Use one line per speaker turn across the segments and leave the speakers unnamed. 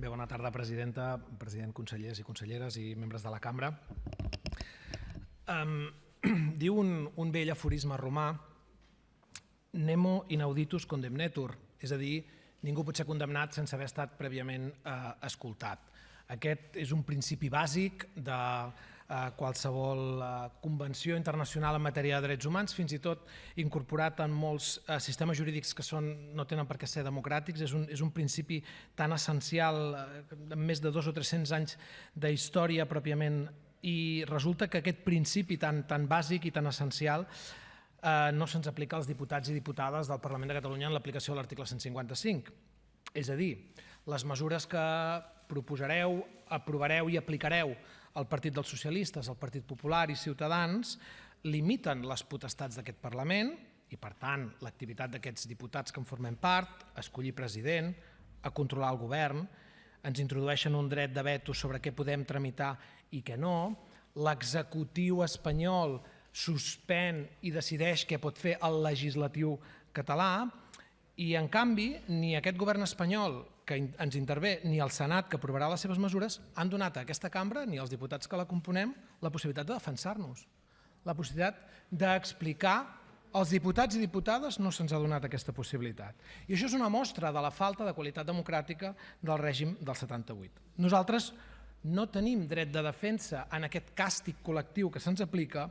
Bé, bona tarda, presidenta, president, consellers i conselleres i membres de la cambra. Um, diu un, un vell aforisme romà Nemo inauditus condemnetur, és a dir, ningú pot ser condemnat sense haver estat prèviament eh, escoltat. Aquest és un principi bàsic de eh, qualsevol eh, convenció internacional en matèria de drets humans, fins i tot incorporat en molts eh, sistemes jurídics que són, no tenen per què ser democràtics. És un, és un principi tan essencial, eh, amb més de dos o 300 anys d'història pròpiament, i resulta que aquest principi tan, tan bàsic i tan essencial eh, no se'ns aplica als diputats i diputades del Parlament de Catalunya en l'aplicació de l'article 155. És a dir, les mesures que proposareu, aprovareu i aplicareu al Partit dels Socialistes, al Partit Popular i Ciutadans limiten les potestats d'aquest Parlament i, per tant, l'activitat d'aquests diputats que en formem part, a escollir president, a controlar el govern, ens introdueixen un dret de veto sobre què podem tramitar i què no, l'executiu espanyol suspèn i decideix què pot fer el legislatiu català i, en canvi, ni aquest govern espanyol que ens intervé ni el Senat que aprovarà les seves mesures han donat a aquesta cambra, ni als diputats que la componem, la possibilitat de defensar-nos, la possibilitat d'explicar als diputats i diputades no se'ns ha donat aquesta possibilitat. I això és una mostra de la falta de qualitat democràtica del règim del 78. Nosaltres no tenim dret de defensa en aquest càstig col·lectiu que se'ns aplica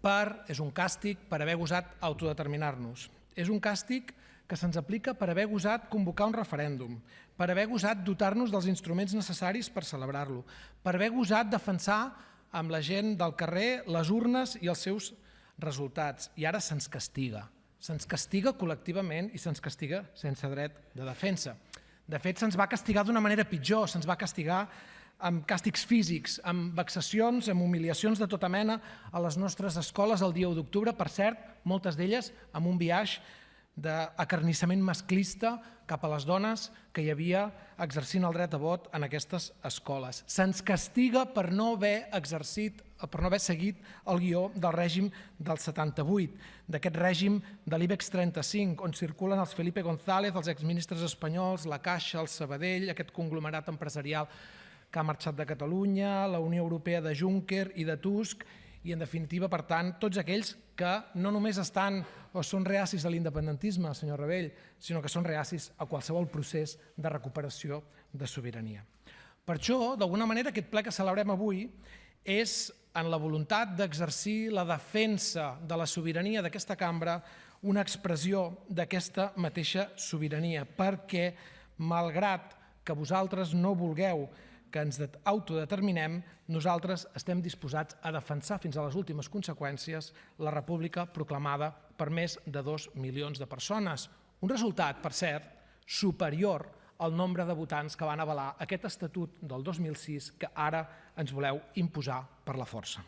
per, és un càstig per haver gosat autodeterminar-nos. És un càstig que se'ns aplica per haver gosat convocar un referèndum, per haver gosat dotar-nos dels instruments necessaris per celebrar-lo, per haver gosat defensar amb la gent del carrer les urnes i els seus resultats. I ara se'ns castiga. Se'ns castiga col·lectivament i se'ns castiga sense dret de defensa. De fet, se'ns va castigar d'una manera pitjor, se'ns va castigar amb càstigs físics, amb vexacions, amb humiliacions de tota mena a les nostres escoles el dia 1 d'octubre, per cert, moltes d'elles amb un viatge d'acarnissament masclista cap a les dones que hi havia exercint el dret a vot en aquestes escoles. Se'ns castiga per no haver exercit, per no haver seguit el guió del règim del 78, d'aquest règim de l'IBEX 35, on circulen els Felipe González, els exministres espanyols, la Caixa, el Sabadell, aquest conglomerat empresarial que ha marxat de Catalunya, la Unió Europea de Juncker i de Tusk, i en definitiva, per tant, tots aquells que no només estan o són reacis a l'independentisme, senyor Rebell, sinó que són reacis a qualsevol procés de recuperació de sobirania. Per això, d'alguna manera, aquest ple que celebrem avui és en la voluntat d'exercir la defensa de la sobirania d'aquesta cambra una expressió d'aquesta mateixa sobirania, perquè, malgrat que vosaltres no vulgueu que ens autodeterminem, nosaltres estem disposats a defensar fins a les últimes conseqüències la república proclamada per més de dos milions de persones. Un resultat, per cert, superior al nombre de votants que van avalar aquest estatut del 2006 que ara ens voleu imposar per la força.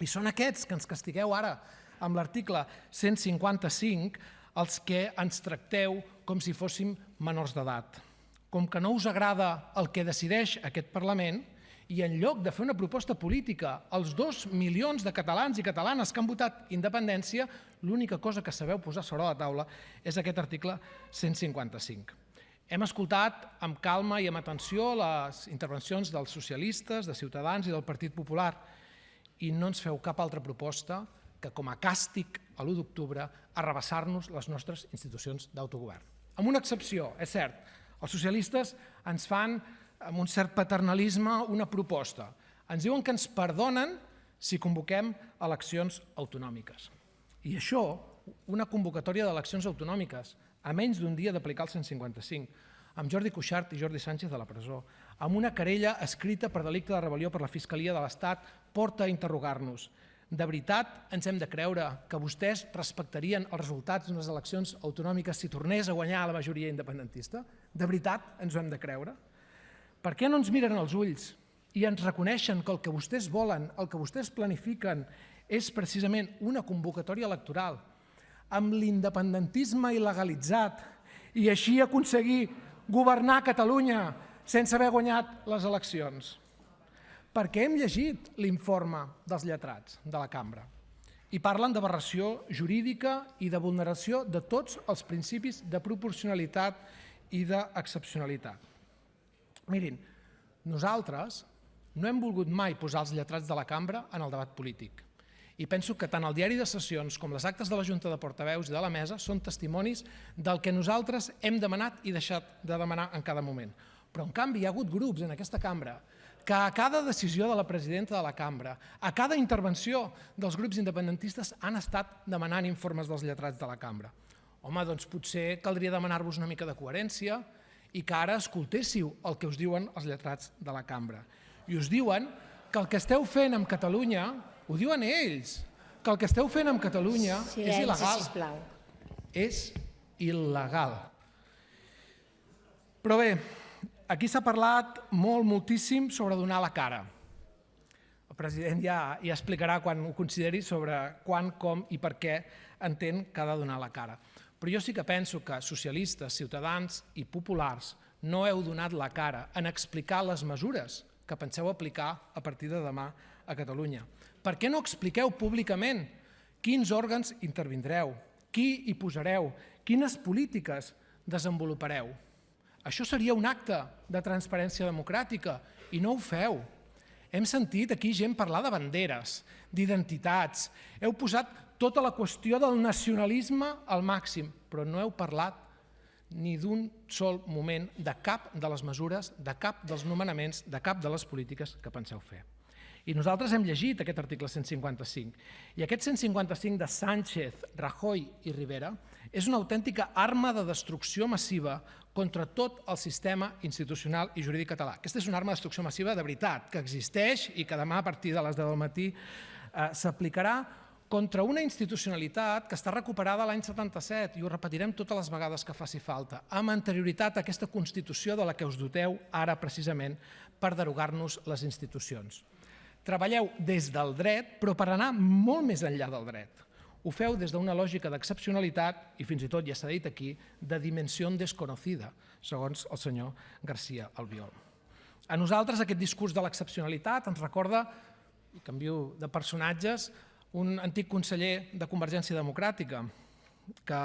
I són aquests que ens castigueu ara amb l'article 155 els que ens tracteu com si fóssim menors d'edat com que no us agrada el que decideix aquest Parlament, i en lloc de fer una proposta política als dos milions de catalans i catalanes que han votat independència, l'única cosa que sabeu posar sobre la taula és aquest article 155. Hem escoltat amb calma i amb atenció les intervencions dels socialistes, de Ciutadans i del Partit Popular i no ens feu cap altra proposta que com a càstig a l'1 d'octubre arrabassar-nos les nostres institucions d'autogovern. Amb una excepció, és cert, els socialistes ens fan, amb un cert paternalisme, una proposta. Ens diuen que ens perdonen si convoquem eleccions autonòmiques. I això, una convocatòria d'eleccions autonòmiques, a menys d'un dia d'aplicar el 155, amb Jordi Cuixart i Jordi Sánchez de la presó, amb una querella escrita per delicte de rebel·lió per la Fiscalia de l'Estat, porta a interrogar-nos. De veritat ens hem de creure que vostès respectarien els resultats d'unes eleccions autonòmiques si tornés a guanyar la majoria independentista? De veritat ens ho hem de creure? Per què no ens miren als ulls i ens reconeixen que el que vostès volen, el que vostès planifiquen, és precisament una convocatòria electoral amb l'independentisme il·legalitzat i així aconseguir governar Catalunya sense haver guanyat les eleccions? perquè hem llegit l'informe dels lletrats de la cambra i parlen d'aberració jurídica i de vulneració de tots els principis de proporcionalitat i d'excepcionalitat. Mirin, nosaltres no hem volgut mai posar els lletrats de la cambra en el debat polític. I penso que tant el diari de sessions com les actes de la Junta de Portaveus i de la Mesa són testimonis del que nosaltres hem demanat i deixat de demanar en cada moment. Però, en canvi, hi ha hagut grups en aquesta cambra que a cada decisió de la presidenta de la cambra, a cada intervenció dels grups independentistes han estat demanant informes dels lletrats de la cambra. Home, doncs potser caldria demanar-vos una mica de coherència i que ara escoltéssiu el que us diuen els lletrats de la cambra. I us diuen que el que esteu fent amb Catalunya, ho diuen ells, que el que esteu fent amb Catalunya
Silenci,
és il·legal.
sisplau.
És il·legal. Però bé, aquí s'ha parlat molt, moltíssim sobre donar la cara. El president ja, ja explicarà quan ho consideri sobre quan, com i per què entén que ha de donar la cara. Però jo sí que penso que socialistes, ciutadans i populars no heu donat la cara en explicar les mesures que penseu aplicar a partir de demà a Catalunya. Per què no expliqueu públicament quins òrgans intervindreu, qui hi posareu, quines polítiques desenvolupareu? Això seria un acte de transparència democràtica i no ho feu. Hem sentit aquí gent parlar de banderes, d'identitats. Heu posat tota la qüestió del nacionalisme al màxim, però no heu parlat ni d'un sol moment de cap de les mesures, de cap dels nomenaments, de cap de les polítiques que penseu fer. I nosaltres hem llegit aquest article 155. I aquest 155 de Sánchez, Rajoy i Rivera és una autèntica arma de destrucció massiva contra tot el sistema institucional i jurídic català. Aquesta és una arma de destrucció massiva de veritat, que existeix i que demà a partir de les 10 del matí eh, s'aplicarà contra una institucionalitat que està recuperada l'any 77, i ho repetirem totes les vegades que faci falta, amb anterioritat a aquesta Constitució de la que us doteu ara precisament per derogar-nos les institucions. Treballeu des del dret, però per anar molt més enllà del dret. Ho feu des d'una lògica d'excepcionalitat i fins i tot, ja s'ha dit aquí, de dimensió desconocida, segons el senyor García Albiol. A nosaltres aquest discurs de l'excepcionalitat ens recorda, canvio de personatges, un antic conseller de Convergència Democràtica que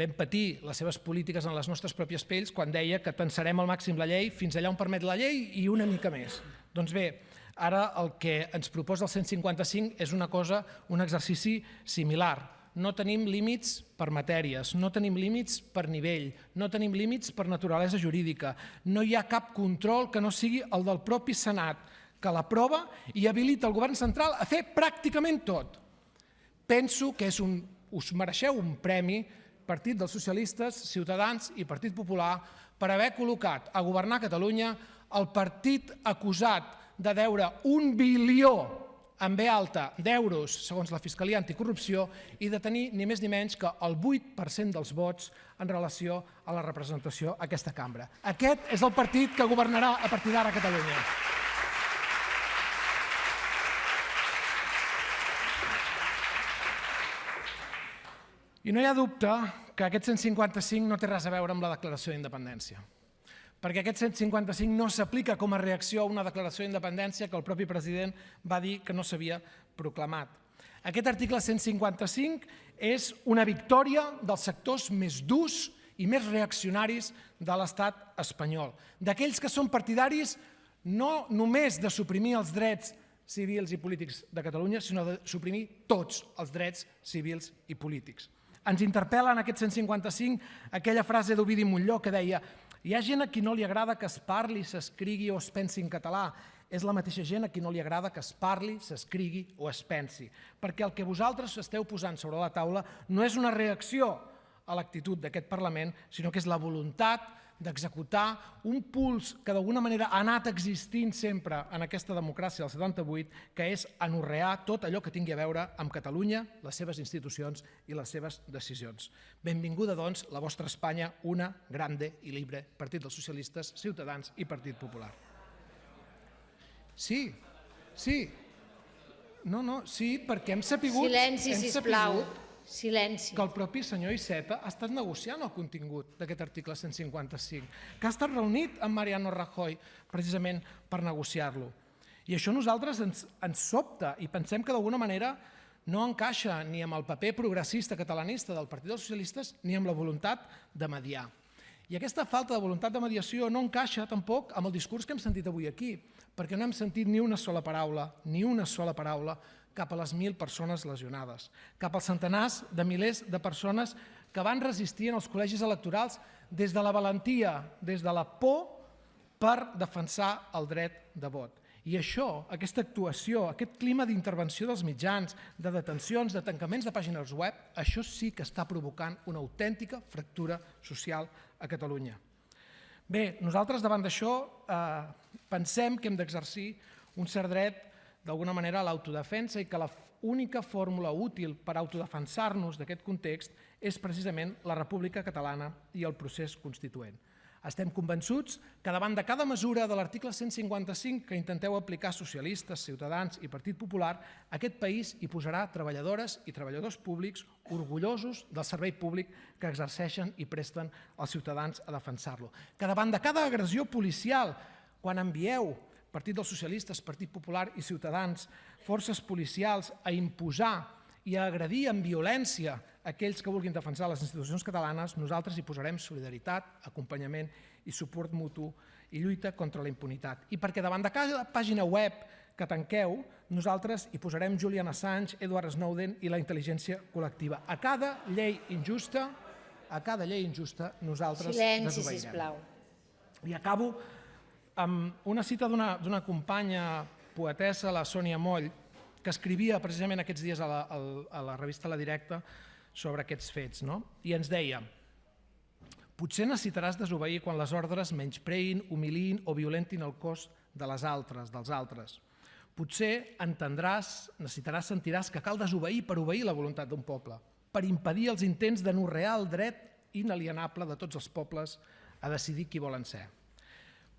vam patir les seves polítiques en les nostres pròpies pells quan deia que tensarem al màxim la llei fins allà on permet la llei i una mica més. Doncs bé, ara el que ens proposa el 155 és una cosa, un exercici similar. No tenim límits per matèries, no tenim límits per nivell, no tenim límits per naturalesa jurídica, no hi ha cap control que no sigui el del propi Senat, que l'aprova i habilita el govern central a fer pràcticament tot. Penso que és un, us mereixeu un premi Partit dels Socialistes, Ciutadans i Partit Popular per haver col·locat a governar Catalunya el partit acusat de deure un bilió en B alta d'euros, segons la Fiscalia Anticorrupció, i de tenir ni més ni menys que el 8% dels vots en relació a la representació a aquesta cambra. Aquest és el partit que governarà a partir d'ara Catalunya. I no hi ha dubte que aquest 155 no té res a veure amb la declaració d'independència perquè aquest 155 no s'aplica com a reacció a una declaració d'independència que el propi president va dir que no s'havia proclamat. Aquest article 155 és una victòria dels sectors més durs i més reaccionaris de l'estat espanyol, d'aquells que són partidaris no només de suprimir els drets civils i polítics de Catalunya, sinó de suprimir tots els drets civils i polítics. Ens interpel·la en aquest 155 aquella frase d'Ovidi Montlló que deia hi ha gent a qui no li agrada que es parli, s'escrigui o es pensi en català. És la mateixa gent a qui no li agrada que es parli, s'escrigui o es pensi. Perquè el que vosaltres esteu posant sobre la taula no és una reacció a l'actitud d'aquest Parlament, sinó que és la voluntat d'executar un puls que d'alguna manera ha anat existint sempre en aquesta democràcia del 78, que és anorrear tot allò que tingui a veure amb Catalunya, les seves institucions i les seves decisions. Benvinguda, doncs, la vostra Espanya, una grande i libre, Partit dels Socialistes, Ciutadans i Partit Popular. Sí, sí. No, no, sí, perquè hem sapigut...
Silenci,
hem
sisplau.
sapigut
Silenci.
que el propi senyor Iceta ha estat negociant el contingut d'aquest article 155, que ha estat reunit amb Mariano Rajoy precisament per negociar-lo. I això nosaltres ens, ens sobta i pensem que d'alguna manera no encaixa ni amb el paper progressista catalanista del Partit dels Socialistes ni amb la voluntat de mediar. I aquesta falta de voluntat de mediació no encaixa tampoc amb el discurs que hem sentit avui aquí, perquè no hem sentit ni una sola paraula, ni una sola paraula cap a les mil persones lesionades, cap als centenars de milers de persones que van resistir en els col·legis electorals des de la valentia, des de la por, per defensar el dret de vot. I això, aquesta actuació, aquest clima d'intervenció dels mitjans, de detencions, de tancaments de pàgines web, això sí que està provocant una autèntica fractura social a Catalunya. Bé, nosaltres davant d'això eh, pensem que hem d'exercir un cert dret d'alguna manera l'autodefensa i que la única fórmula útil per autodefensar-nos d'aquest context és precisament la República Catalana i el procés constituent. Estem convençuts que davant de cada mesura de l'article 155 que intenteu aplicar socialistes, ciutadans i Partit Popular, aquest país hi posarà treballadores i treballadors públics orgullosos del servei públic que exerceixen i presten als ciutadans a defensar-lo. Que davant de cada agressió policial, quan envieu Partit dels Socialistes, Partit Popular i Ciutadans, forces policials a imposar i a agredir amb violència aquells que vulguin defensar les institucions catalanes, nosaltres hi posarem solidaritat, acompanyament i suport mutu i lluita contra la impunitat. I perquè davant de cada pàgina web que tanqueu, nosaltres hi posarem Julian Assange, Edward Snowden i la intel·ligència col·lectiva. A cada llei injusta, a cada llei injusta, nosaltres
Silenci,
desobeirem.
sisplau.
I acabo amb una cita d'una companya poetessa, la Sònia Moll, que escrivia precisament aquests dies a la, a la revista La Directa sobre aquests fets. No? I ens deia, potser necessitaràs desobeir quan les ordres menyspreïn, humilin o violentin el cos de les altres, dels altres. Potser entendràs, necessitaràs, sentiràs que cal desobeir per obeir la voluntat d'un poble, per impedir els intents d'anorrear el dret inalienable de tots els pobles a decidir qui volen ser.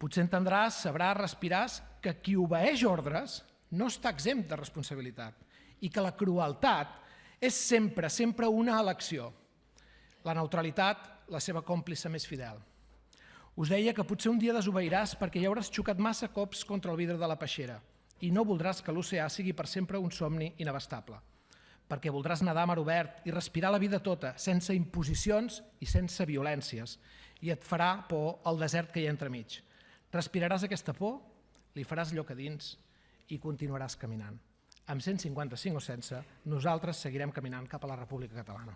Potser entendràs, sabràs, respiràs que qui obeeix ordres no està exempt de responsabilitat i que la crueltat és sempre, sempre una elecció. La neutralitat, la seva còmplice més fidel. Us deia que potser un dia desobeiràs perquè ja hauràs xocat massa cops contra el vidre de la peixera i no voldràs que l'oceà sigui per sempre un somni inabastable. Perquè voldràs nedar a mar obert i respirar la vida tota, sense imposicions i sense violències. I et farà por el desert que hi ha entremig. Respiraràs aquesta por, li faràs lloc a dins i continuaràs caminant. Amb 155 o sense, nosaltres seguirem caminant cap a la República Catalana.